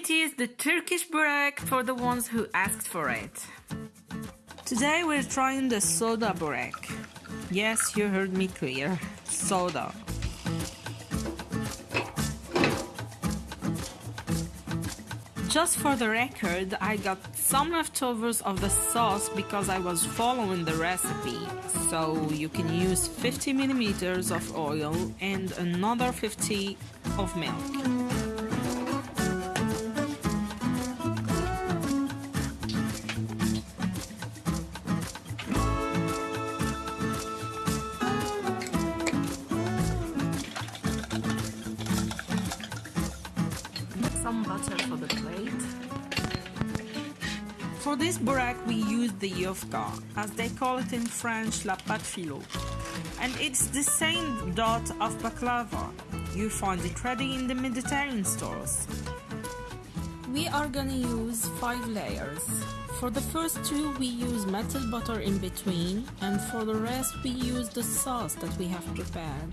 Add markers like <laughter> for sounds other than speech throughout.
it is the Turkish burek for the ones who asked for it. Today we're trying the soda burek. Yes, you heard me clear. Soda. Just for the record, I got some leftovers of the sauce because I was following the recipe. So you can use 50 millimeters of oil and another 50 of milk. Some butter for the plate. For this burek we use the yufka, as they call it in French la pâte filo. And it's the same dot of baklava. You find it ready in the Mediterranean stores. We are gonna use 5 layers. For the first two we use melted butter in between and for the rest we use the sauce that we have prepared.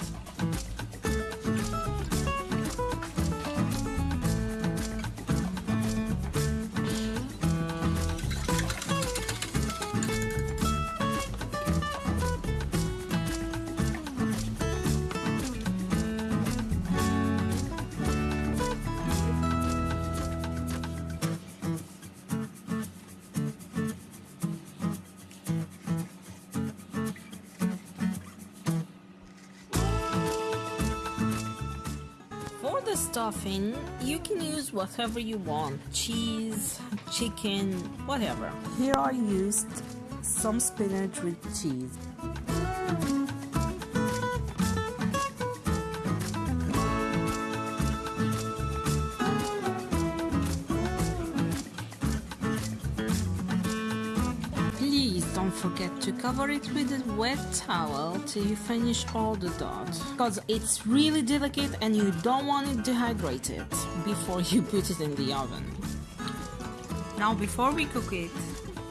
The stuffing, you can use whatever you want cheese, chicken, whatever. Here I used some spinach with cheese. Forget to cover it with a wet towel till you finish all the dough because it's really delicate and you don't want it dehydrated before you <laughs> put it in the oven. Now before we cook it,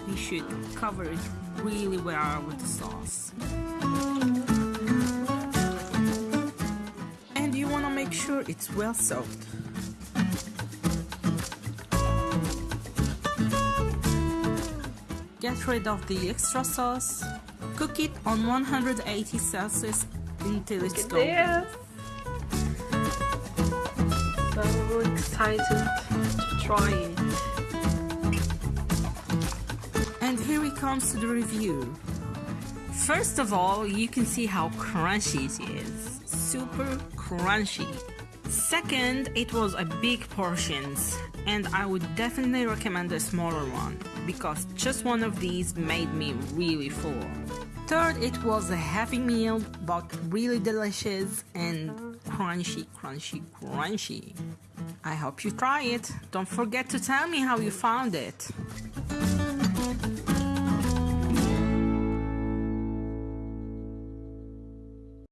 we should cover it really well with the sauce. And you want to make sure it's well soaked. Get rid of the extra sauce. Cook it on 180 Celsius until it's golden. So excited to try it. And here we comes to the review. First of all, you can see how crunchy it is. Super crunchy. Second, it was a big portions and I would definitely recommend a smaller one because just one of these made me really full. Third, it was a heavy meal but really delicious and crunchy, crunchy, crunchy. I hope you try it. Don't forget to tell me how you found it.